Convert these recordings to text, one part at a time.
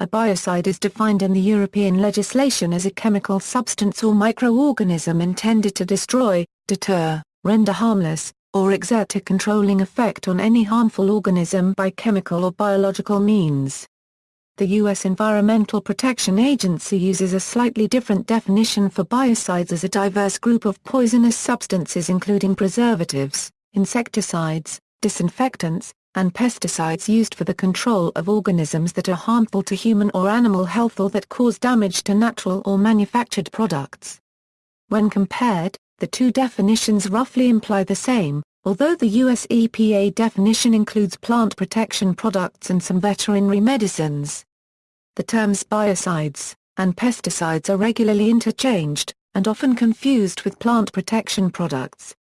A biocide is defined in the European legislation as a chemical substance or microorganism intended to destroy, deter, render harmless, or exert a controlling effect on any harmful organism by chemical or biological means. The U.S. Environmental Protection Agency uses a slightly different definition for biocides as a diverse group of poisonous substances including preservatives, insecticides, disinfectants, and pesticides used for the control of organisms that are harmful to human or animal health or that cause damage to natural or manufactured products. When compared, the two definitions roughly imply the same, although the US EPA definition includes plant protection products and some veterinary medicines. The terms biocides and pesticides are regularly interchanged, and often confused with plant protection products.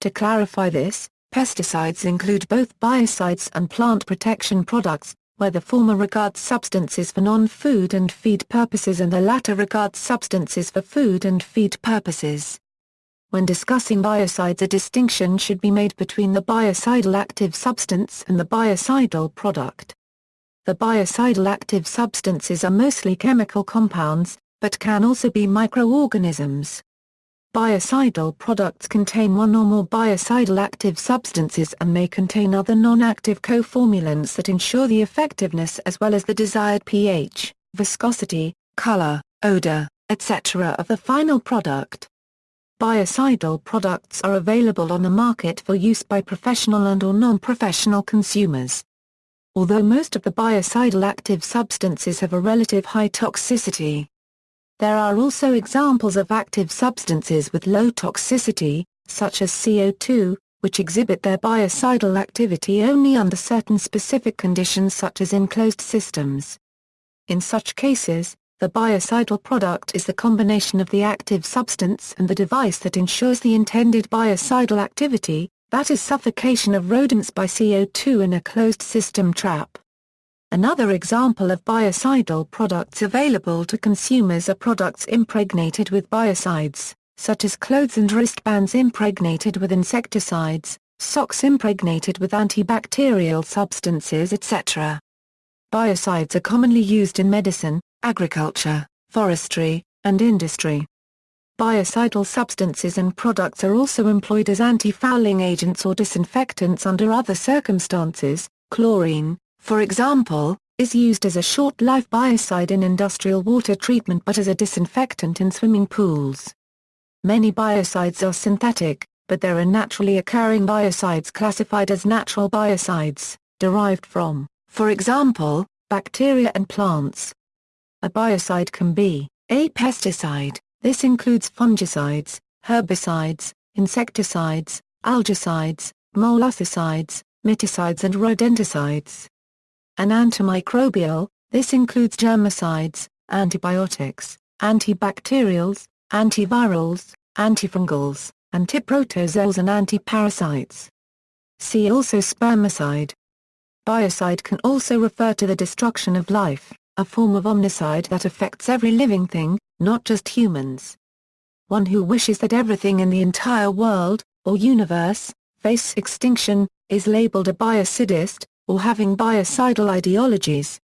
To clarify this, Pesticides include both biocides and plant protection products, where the former regards substances for non-food and feed purposes and the latter regards substances for food and feed purposes. When discussing biocides a distinction should be made between the biocidal active substance and the biocidal product. The biocidal active substances are mostly chemical compounds, but can also be microorganisms. Biocidal products contain one or more biocidal active substances and may contain other non-active coformulants that ensure the effectiveness as well as the desired pH, viscosity, color, odor, etc. of the final product. Biocidal products are available on the market for use by professional and or non-professional consumers. Although most of the biocidal active substances have a relative high toxicity, there are also examples of active substances with low toxicity, such as CO2, which exhibit their biocidal activity only under certain specific conditions such as in closed systems. In such cases, the biocidal product is the combination of the active substance and the device that ensures the intended biocidal activity, that is suffocation of rodents by CO2 in a closed system trap. Another example of biocidal products available to consumers are products impregnated with biocides, such as clothes and wristbands impregnated with insecticides, socks impregnated with antibacterial substances etc. Biocides are commonly used in medicine, agriculture, forestry, and industry. Biocidal substances and products are also employed as anti-fouling agents or disinfectants under other circumstances, chlorine, for example, is used as a short-life biocide in industrial water treatment but as a disinfectant in swimming pools. Many biocides are synthetic, but there are naturally occurring biocides classified as natural biocides, derived from, for example, bacteria and plants. A biocide can be a pesticide, this includes fungicides, herbicides, insecticides, algicides, molluscicides, miticides and rodenticides. An antimicrobial, this includes germicides, antibiotics, antibacterials, antivirals, antifungals, antiprotozoals and antiparasites. See also spermicide. Biocide can also refer to the destruction of life, a form of omnicide that affects every living thing, not just humans. One who wishes that everything in the entire world, or universe, face extinction, is labeled a biocidist, or having biocidal ideologies.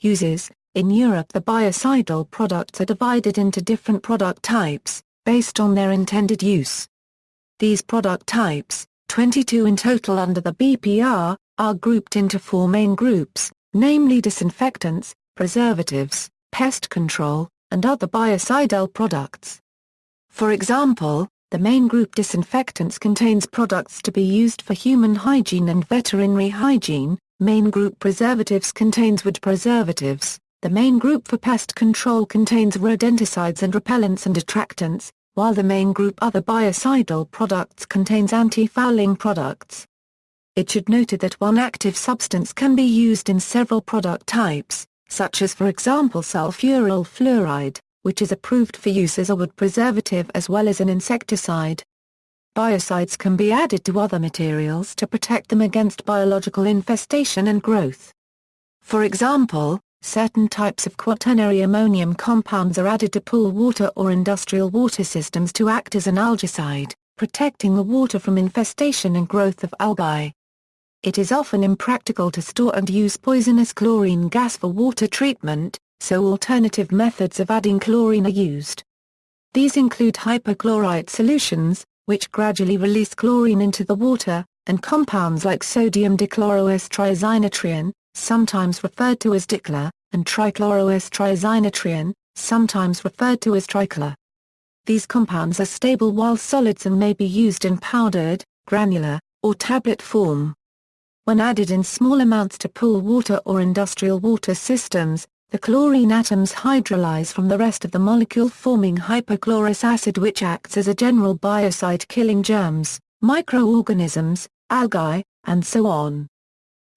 Uses In Europe the biocidal products are divided into different product types, based on their intended use. These product types, 22 in total under the BPR, are grouped into four main groups, namely disinfectants, preservatives, pest control, and other biocidal products. For example, the main group disinfectants contains products to be used for human hygiene and veterinary hygiene, main group preservatives contains wood preservatives, the main group for pest control contains rodenticides and repellents and attractants, while the main group other biocidal products contains anti-fouling products. It should noted that one active substance can be used in several product types, such as for example sulfuryl fluoride, which is approved for use as a wood preservative as well as an insecticide. Biocides can be added to other materials to protect them against biological infestation and growth. For example, certain types of quaternary ammonium compounds are added to pool water or industrial water systems to act as an algicide, protecting the water from infestation and growth of algae. it is often impractical to store and use poisonous chlorine gas for water treatment, so alternative methods of adding chlorine are used. These include hypochlorite solutions, which gradually release chlorine into the water, and compounds like sodium dichloro-s-triazinetrione, sometimes referred to as dichlor, and trichloro-s-triazinetrione, sometimes referred to as trichlor. These compounds are stable while solids and may be used in powdered, granular, or tablet form. When added in small amounts to pool water or industrial water systems, the chlorine atoms hydrolyze from the rest of the molecule forming hypochlorous acid which acts as a general biocide killing germs, microorganisms, algae, and so on.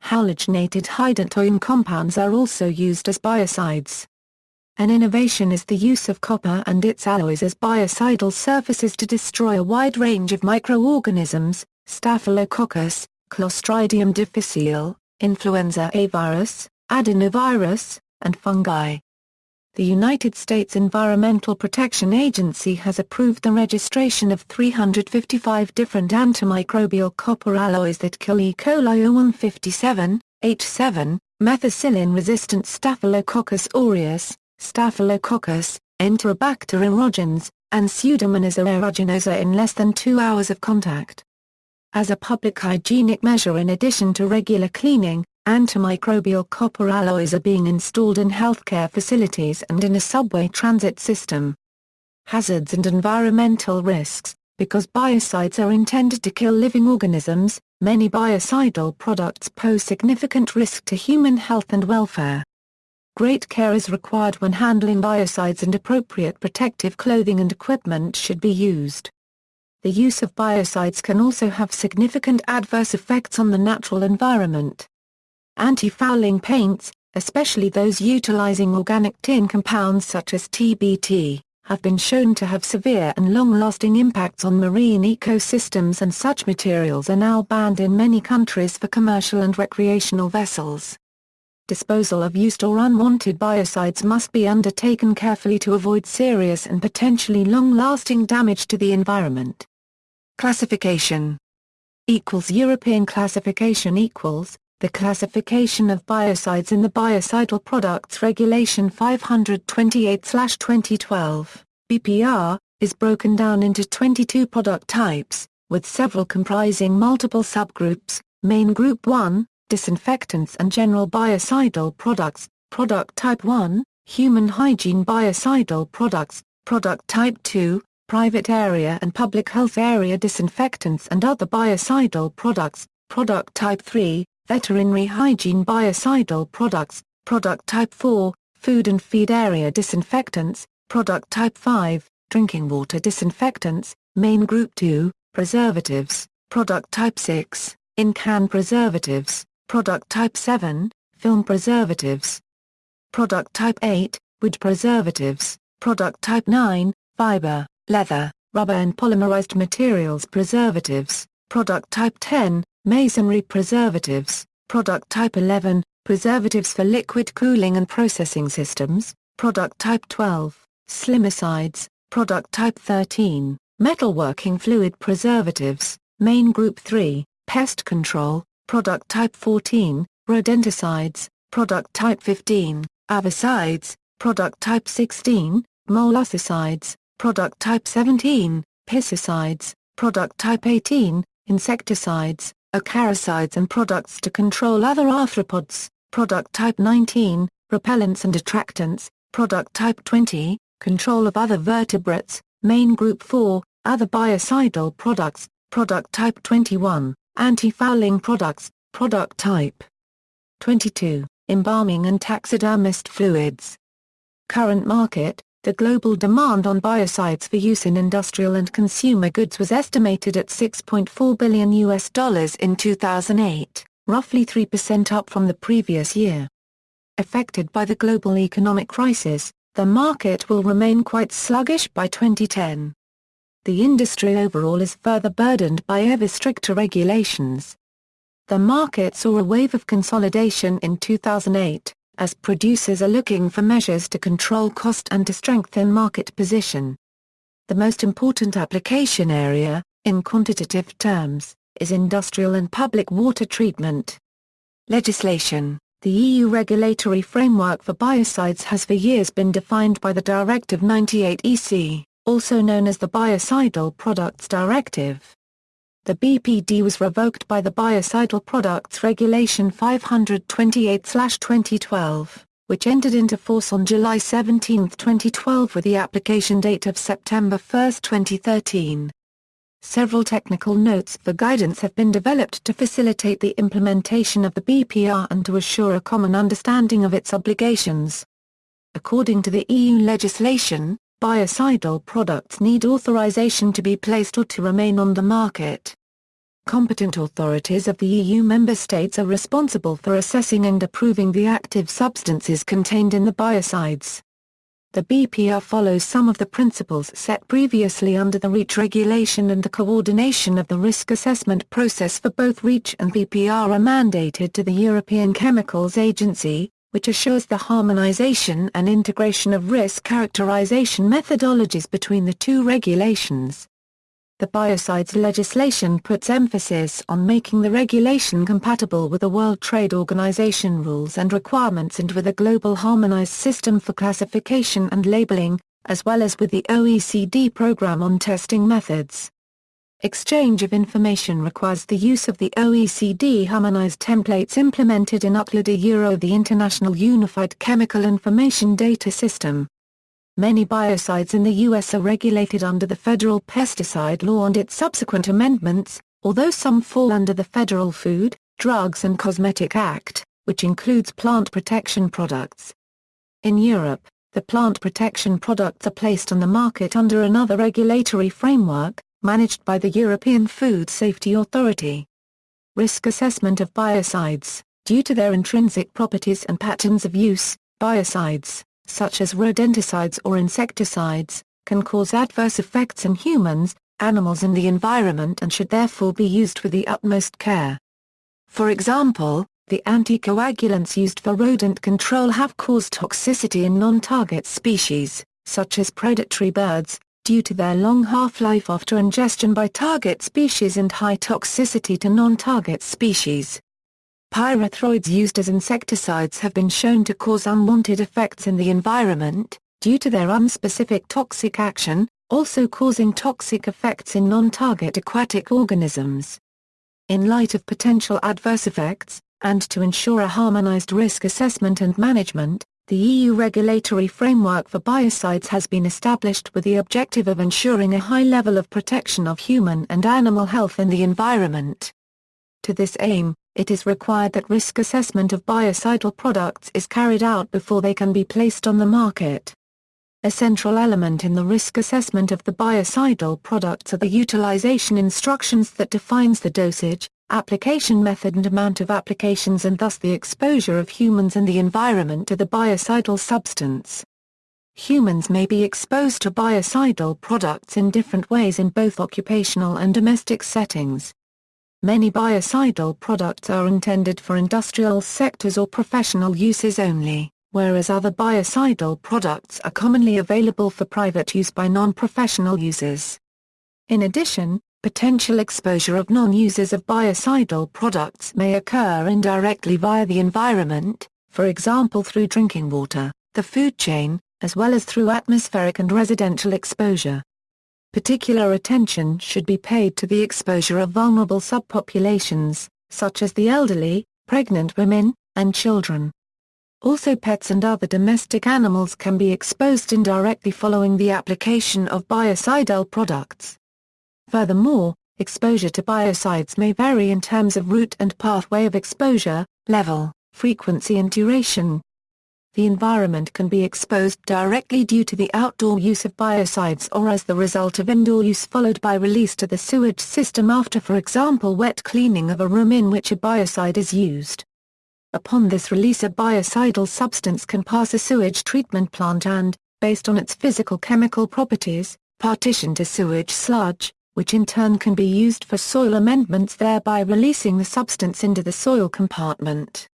Halogenated hydantoin compounds are also used as biocides. An innovation is the use of copper and its alloys as biocidal surfaces to destroy a wide range of microorganisms, Staphylococcus, Clostridium difficile, influenza A virus, adenovirus, and fungi. The United States Environmental Protection Agency has approved the registration of 355 different antimicrobial copper alloys that kill E. coli 0157, H7, methicillin-resistant Staphylococcus aureus, Staphylococcus, Enterobacter aerogenes, and Pseudomonas aeruginosa in less than two hours of contact. As a public hygienic measure in addition to regular cleaning, antimicrobial copper alloys are being installed in healthcare facilities and in a subway transit system. Hazards and environmental risks Because biocides are intended to kill living organisms, many biocidal products pose significant risk to human health and welfare. Great care is required when handling biocides and appropriate protective clothing and equipment should be used. The use of biocides can also have significant adverse effects on the natural environment. Anti-fouling paints, especially those utilizing organic tin compounds such as TBT, have been shown to have severe and long-lasting impacts on marine ecosystems and such materials are now banned in many countries for commercial and recreational vessels. Disposal of used or unwanted biocides must be undertaken carefully to avoid serious and potentially long-lasting damage to the environment. Classification equals European classification equals the classification of biocides in the Biocidal Products Regulation 528/2012 BPR is broken down into 22 product types with several comprising multiple subgroups main group 1 disinfectants and general biocidal products product type 1 human hygiene biocidal products product type 2 private area and public health area disinfectants and other biocidal products, product type 3, veterinary hygiene biocidal products, product type 4, food and feed area disinfectants, product type 5, drinking water disinfectants, main group 2, preservatives, product type 6, in-can preservatives, product type 7, film preservatives, product type 8, wood preservatives, product type 9, fiber leather, rubber and polymerized materials preservatives, product type 10, masonry preservatives, product type 11, preservatives for liquid cooling and processing systems, product type 12, slimicides, product type 13, metalworking fluid preservatives, main group 3, pest control, product type 14, rodenticides, product type 15, avicides, product type 16, molluscicides, Product Type 17, Pesticides, Product Type 18, Insecticides, Acaricides and products to control other arthropods, Product Type 19, Repellents and Attractants, Product Type 20, Control of other vertebrates, Main Group 4, Other biocidal products, Product Type 21, Anti-fouling products, Product Type 22, Embalming and taxidermist fluids. Current market, the global demand on biocides for use in industrial and consumer goods was estimated at 6.4 billion US dollars in 2008, roughly 3% up from the previous year. Affected by the global economic crisis, the market will remain quite sluggish by 2010. The industry overall is further burdened by ever stricter regulations. The market saw a wave of consolidation in 2008, as producers are looking for measures to control cost and to strengthen market position. The most important application area, in quantitative terms, is industrial and public water treatment. Legislation The EU regulatory framework for biocides has for years been defined by the Directive 98 EC, also known as the Biocidal Products Directive. The BPD was revoked by the Biocidal Products Regulation 528-2012, which entered into force on July 17, 2012 with the application date of September 1, 2013. Several technical notes for guidance have been developed to facilitate the implementation of the BPR and to assure a common understanding of its obligations. According to the EU legislation, Biocidal products need authorization to be placed or to remain on the market. Competent authorities of the EU member states are responsible for assessing and approving the active substances contained in the biocides. The BPR follows some of the principles set previously under the REACH regulation and the coordination of the risk assessment process for both REACH and BPR are mandated to the European Chemicals Agency, which assures the harmonization and integration of risk characterization methodologies between the two regulations. The biocides legislation puts emphasis on making the regulation compatible with the World Trade Organization rules and requirements and with a global harmonized system for classification and labeling, as well as with the OECD program on testing methods. Exchange of information requires the use of the OECD harmonized templates implemented in UTLADA Euro the International Unified Chemical Information Data System. Many biocides in the U.S. are regulated under the federal pesticide law and its subsequent amendments, although some fall under the Federal Food, Drugs and Cosmetic Act, which includes plant protection products. In Europe, the plant protection products are placed on the market under another regulatory framework, managed by the European Food Safety Authority. Risk assessment of biocides, due to their intrinsic properties and patterns of use, biocides, such as rodenticides or insecticides, can cause adverse effects in humans, animals and the environment and should therefore be used with the utmost care. For example, the anticoagulants used for rodent control have caused toxicity in non-target species, such as predatory birds, due to their long half-life after ingestion by target species and high toxicity to non-target species. Pyrethroids used as insecticides have been shown to cause unwanted effects in the environment, due to their unspecific toxic action, also causing toxic effects in non-target aquatic organisms. In light of potential adverse effects, and to ensure a harmonized risk assessment and management, the EU regulatory framework for biocides has been established with the objective of ensuring a high level of protection of human and animal health and the environment. To this aim, it is required that risk assessment of biocidal products is carried out before they can be placed on the market. A central element in the risk assessment of the biocidal products are the utilization instructions that defines the dosage, application method and amount of applications and thus the exposure of humans and the environment to the biocidal substance. Humans may be exposed to biocidal products in different ways in both occupational and domestic settings. Many biocidal products are intended for industrial sectors or professional uses only, whereas other biocidal products are commonly available for private use by non-professional users. In addition, Potential exposure of non-users of biocidal products may occur indirectly via the environment, for example through drinking water, the food chain, as well as through atmospheric and residential exposure. Particular attention should be paid to the exposure of vulnerable subpopulations, such as the elderly, pregnant women, and children. Also pets and other domestic animals can be exposed indirectly following the application of biocidal products. Furthermore, exposure to biocides may vary in terms of route and pathway of exposure, level, frequency and duration. The environment can be exposed directly due to the outdoor use of biocides or as the result of indoor use followed by release to the sewage system after for example wet cleaning of a room in which a biocide is used. Upon this release a biocidal substance can pass a sewage treatment plant and, based on its physical chemical properties, partition to sewage sludge, which in turn can be used for soil amendments thereby releasing the substance into the soil compartment.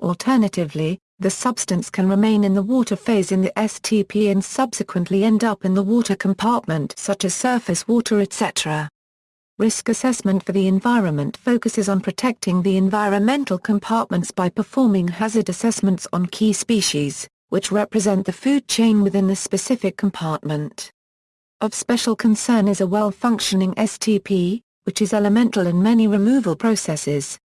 Alternatively, the substance can remain in the water phase in the STP and subsequently end up in the water compartment such as surface water etc. Risk assessment for the environment focuses on protecting the environmental compartments by performing hazard assessments on key species, which represent the food chain within the specific compartment. Of special concern is a well-functioning STP, which is elemental in many removal processes.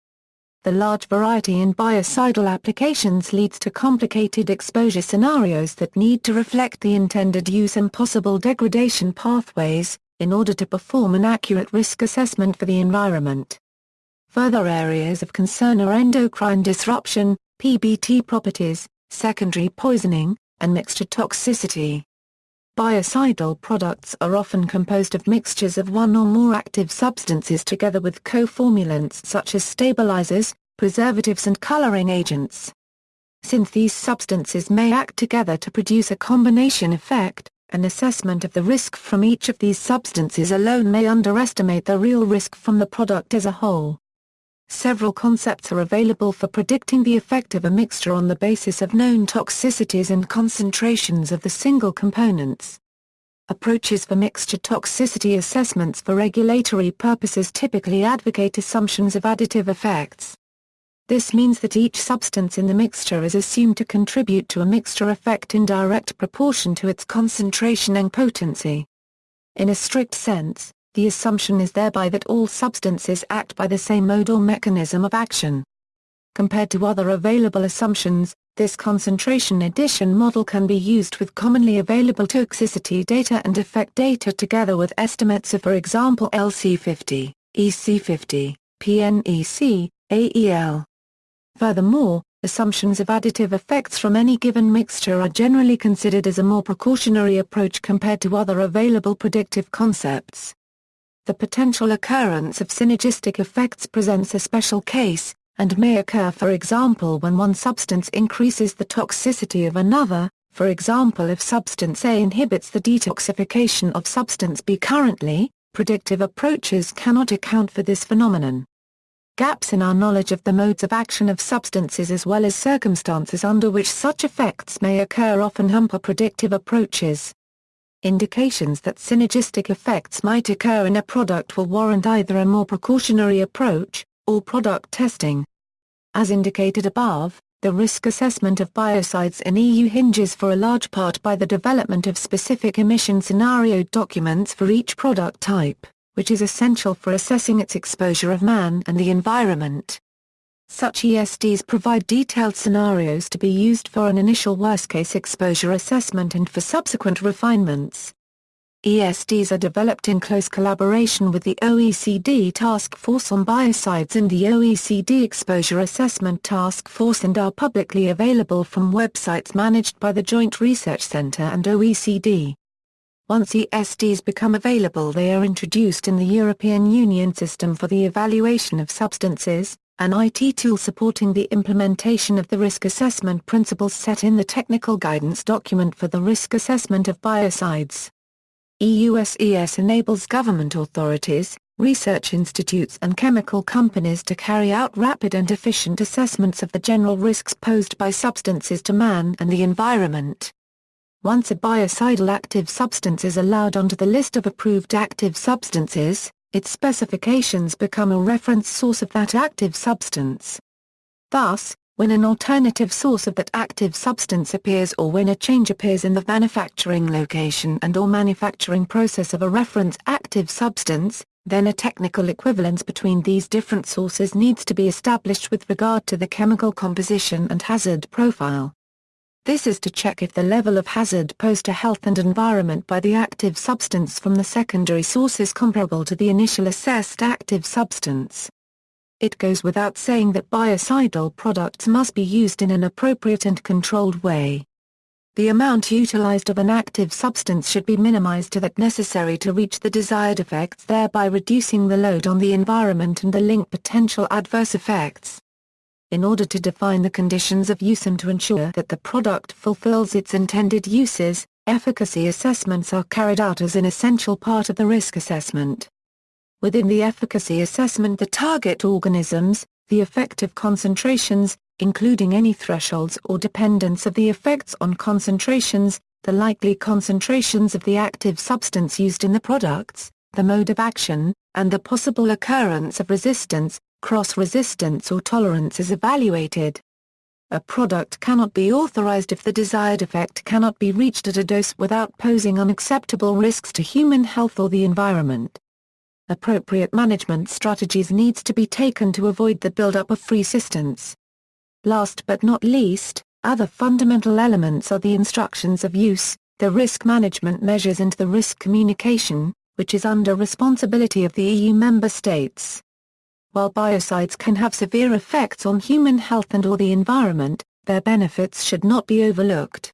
The large variety in biocidal applications leads to complicated exposure scenarios that need to reflect the intended use and possible degradation pathways, in order to perform an accurate risk assessment for the environment. Further areas of concern are endocrine disruption, PBT properties, secondary poisoning, and mixture toxicity. Biocidal products are often composed of mixtures of one or more active substances together with co-formulants such as stabilizers, preservatives and coloring agents. Since these substances may act together to produce a combination effect, an assessment of the risk from each of these substances alone may underestimate the real risk from the product as a whole. Several concepts are available for predicting the effect of a mixture on the basis of known toxicities and concentrations of the single components. Approaches for mixture toxicity assessments for regulatory purposes typically advocate assumptions of additive effects. This means that each substance in the mixture is assumed to contribute to a mixture effect in direct proportion to its concentration and potency. In a strict sense, the assumption is thereby that all substances act by the same mode or mechanism of action. Compared to other available assumptions, this concentration addition model can be used with commonly available toxicity data and effect data together with estimates of for example LC50, EC50, PNEC, AEL. Furthermore, assumptions of additive effects from any given mixture are generally considered as a more precautionary approach compared to other available predictive concepts. The potential occurrence of synergistic effects presents a special case, and may occur for example when one substance increases the toxicity of another, for example if substance A inhibits the detoxification of substance B currently, predictive approaches cannot account for this phenomenon. Gaps in our knowledge of the modes of action of substances as well as circumstances under which such effects may occur often hamper predictive approaches. Indications that synergistic effects might occur in a product will warrant either a more precautionary approach, or product testing. As indicated above, the risk assessment of biocides in EU hinges for a large part by the development of specific emission scenario documents for each product type which is essential for assessing its exposure of man and the environment. Such ESDs provide detailed scenarios to be used for an initial worst-case exposure assessment and for subsequent refinements. ESDs are developed in close collaboration with the OECD Task Force on Biocides and the OECD Exposure Assessment Task Force and are publicly available from websites managed by the Joint Research Centre and OECD. Once ESDs become available they are introduced in the European Union System for the Evaluation of Substances, an IT tool supporting the implementation of the risk assessment principles set in the technical guidance document for the risk assessment of biocides. EUSES enables government authorities, research institutes and chemical companies to carry out rapid and efficient assessments of the general risks posed by substances to man and the environment. Once a biocidal active substance is allowed onto the list of approved active substances, its specifications become a reference source of that active substance. Thus, when an alternative source of that active substance appears or when a change appears in the manufacturing location and or manufacturing process of a reference active substance, then a technical equivalence between these different sources needs to be established with regard to the chemical composition and hazard profile. This is to check if the level of hazard posed to health and environment by the active substance from the secondary source is comparable to the initial assessed active substance. It goes without saying that biocidal products must be used in an appropriate and controlled way. The amount utilized of an active substance should be minimized to that necessary to reach the desired effects thereby reducing the load on the environment and the link potential adverse effects in order to define the conditions of use and to ensure that the product fulfills its intended uses, efficacy assessments are carried out as an essential part of the risk assessment. Within the efficacy assessment the target organisms, the effective concentrations, including any thresholds or dependence of the effects on concentrations, the likely concentrations of the active substance used in the products, the mode of action, and the possible occurrence of resistance, cross-resistance or tolerance is evaluated. A product cannot be authorized if the desired effect cannot be reached at a dose without posing unacceptable risks to human health or the environment. Appropriate management strategies needs to be taken to avoid the buildup of free resistance. Last but not least, other fundamental elements are the instructions of use, the risk management measures and the risk communication, which is under responsibility of the EU member states. While biocides can have severe effects on human health and or the environment, their benefits should not be overlooked.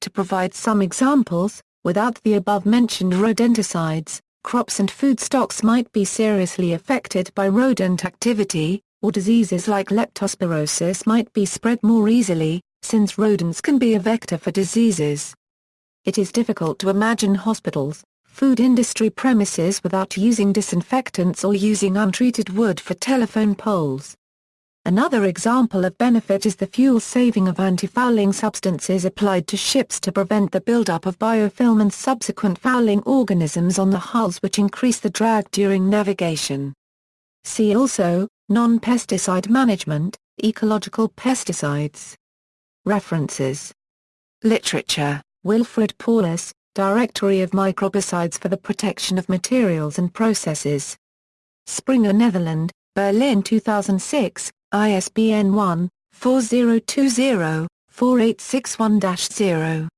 To provide some examples, without the above-mentioned rodenticides, crops and food stocks might be seriously affected by rodent activity, or diseases like leptospirosis might be spread more easily, since rodents can be a vector for diseases. It is difficult to imagine hospitals, food industry premises without using disinfectants or using untreated wood for telephone poles. Another example of benefit is the fuel saving of anti-fouling substances applied to ships to prevent the buildup of biofilm and subsequent fouling organisms on the hulls which increase the drag during navigation. See also, non-pesticide management, ecological pesticides. References Literature, Wilfred Paulus, Directory of Microbicides for the Protection of Materials and Processes. Springer Netherland, Berlin 2006, ISBN 1-4020-4861-0.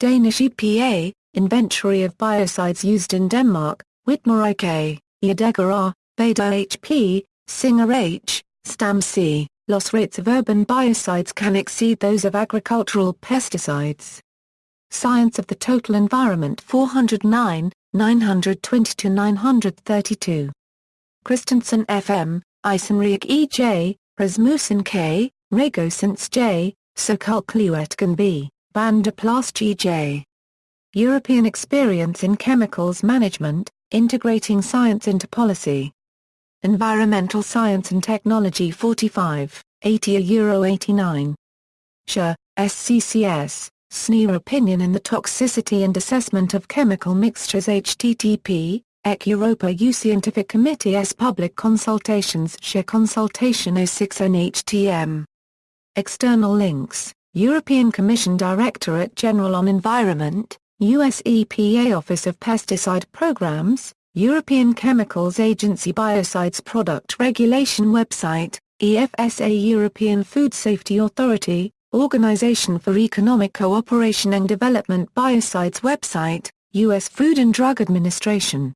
Danish EPA, Inventory of Biocides Used in Denmark, Wittmer I.K., Scheidegger R., Bader H.P., Singer H., Stamm C. Loss rates of urban biocides can exceed those of agricultural pesticides. Science of the Total Environment 409, 920-932. Christensen F.M., Eisenreich E.J., Rasmussen K., Ragosens J., Sokull-Kluettgen B., Van der Plas G.J. European Experience in Chemicals Management, Integrating Science into Policy. Environmental Science and Technology 45, 80 Euro 89. Scher, SCCS, SNIA Opinion in the Toxicity and Assessment of Chemical Mixtures http, EC Europa U Scientific Committee S Public Consultations Scher Consultation 06 NHTM. External links, European Commission Directorate General on Environment, US EPA Office of Pesticide Programs, European Chemicals Agency Biocides Product Regulation Website, EFSA European Food Safety Authority, Organization for Economic Cooperation and Development Biocides website, U.S. Food and Drug Administration